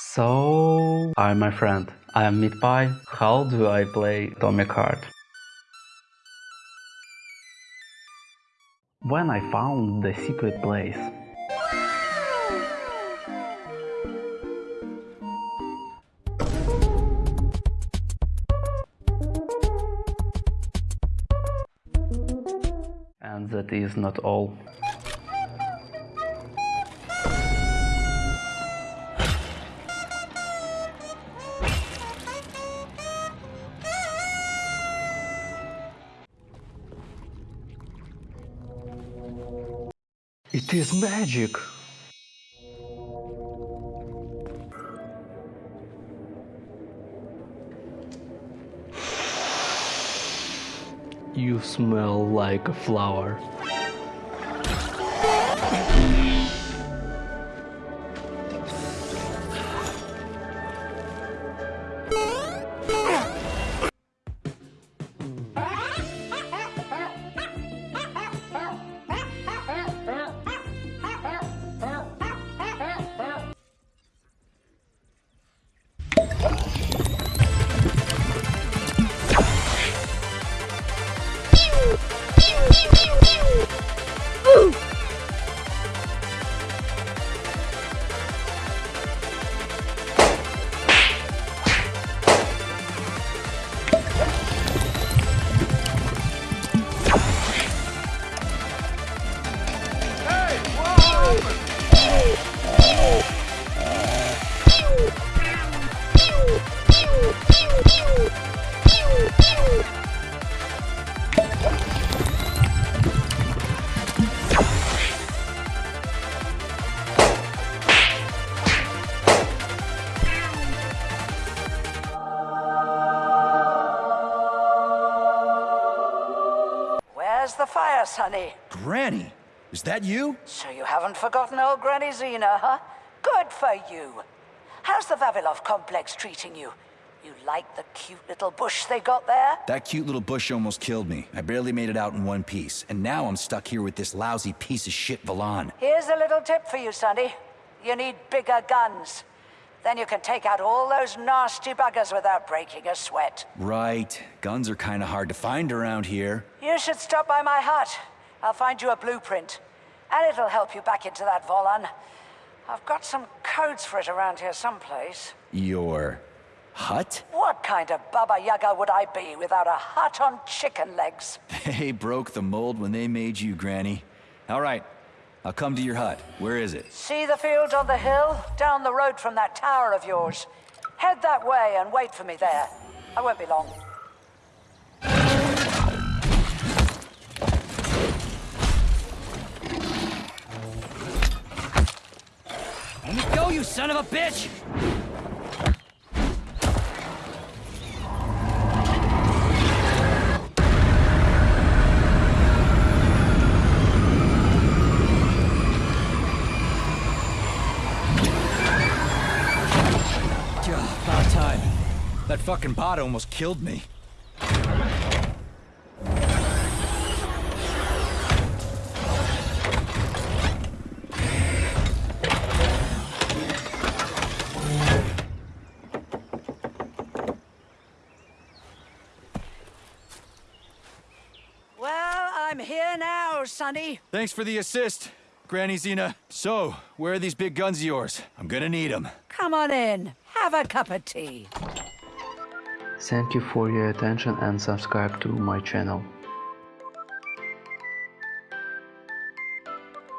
So, hi my friend, I am MeatPie. How do I play Atomic Heart? When I found the secret place, and that is not all. It is magic! You smell like a flower. Where's the fire, Sonny? Granny, is that you? So you haven't forgotten old Granny Zina, huh? Good for you. How's the Vavilov complex treating you? You like the cute little bush they got there? That cute little bush almost killed me. I barely made it out in one piece, and now I'm stuck here with this lousy piece of shit Valan. Here's a little tip for you, Sonny. You need bigger guns. Then you can take out all those nasty buggers without breaking a sweat. Right. Guns are kinda hard to find around here. You should stop by my hut. I'll find you a blueprint. And it'll help you back into that Volan. I've got some codes for it around here someplace. Your... hut? What kind of Baba Yaga would I be without a hut on chicken legs? They broke the mold when they made you, Granny. All right. I'll come to your hut. Where is it? See the field on the hill? Down the road from that tower of yours. Head that way and wait for me there. I won't be long. Let me go, you son of a bitch! Time. That fucking bot almost killed me. Well, I'm here now, Sonny. Thanks for the assist, Granny Zina. So, where are these big guns of yours? I'm gonna need them. Come on in. Have a cup of tea. Thank you for your attention and subscribe to my channel.